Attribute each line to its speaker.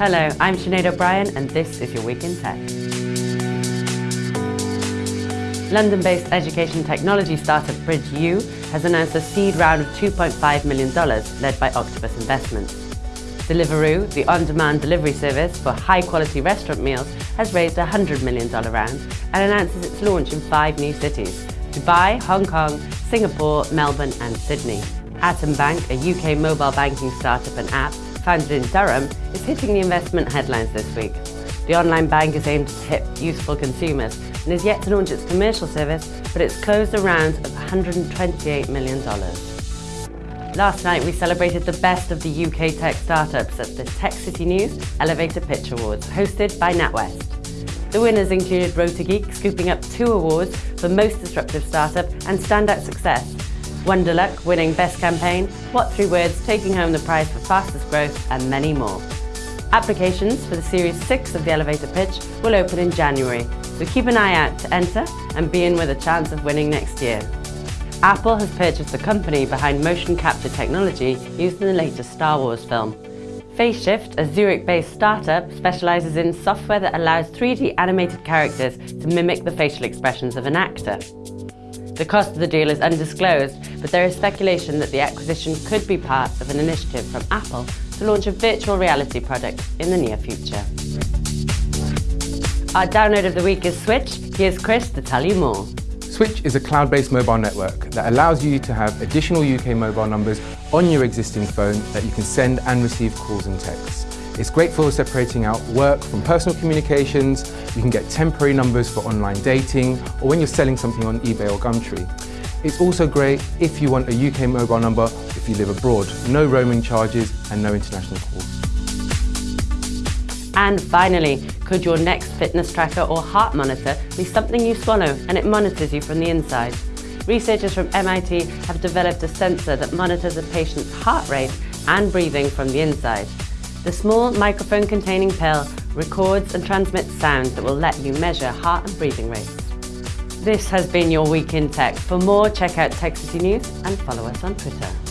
Speaker 1: Hello, I'm Sinead O'Brien and this is your Week in Tech. London-based education technology startup BridgeU has announced a seed round of $2.5 million led by Octopus Investments. Deliveroo, the on-demand delivery service for high-quality restaurant meals, has raised a $100 million round and announces its launch in five new cities, Dubai, Hong Kong, Singapore, Melbourne and Sydney. Atom Bank, a UK mobile banking startup and app founded in Durham, is hitting the investment headlines this week. The online bank is aimed at hip, useful consumers and is yet to launch its commercial service, but it's closed a round of $128 million. Last night we celebrated the best of the UK tech startups at the Tech City News Elevator Pitch Awards, hosted by NatWest. The winners included Rotageek scooping up two awards for Most Disruptive Startup and Standout Success, Wonderluck winning Best Campaign, What Three Words taking home the prize for Fastest Growth, and many more. Applications for the Series 6 of the Elevator Pitch will open in January, so keep an eye out to enter and be in with a chance of winning next year. Apple has purchased the company behind motion capture technology used in the latest Star Wars film. FaceShift, a Zurich-based startup, specialises in software that allows 3D animated characters to mimic the facial expressions of an actor. The cost of the deal is undisclosed, but there is speculation that the acquisition could be part of an initiative from Apple to launch a virtual reality product in the near future. Our download of the week is Swytch. Here's Chris to tell you more.
Speaker 2: Swytch is a cloud-based mobile network that allows you to have additional UK mobile numbers on your existing phone that you can send and receive calls and texts. It's great for separating out work from personal communications. You can get temporary numbers for online dating or when you're selling something on eBay or Gumtree. It's also great if you want a UK mobile number if you live abroad. No roaming charges and no international calls.
Speaker 1: And finally, could your next fitness tracker or heart monitor be something you swallow and it monitors you from the inside? Researchers from MIT have developed a sensor that monitors a patient's heart rate and breathing from the inside. The small microphone-containing pill records and transmits sound that will let you measure heart and breathing rates. This has been your Week in Tech. For more, check out Tech City News and follow us on Twitter.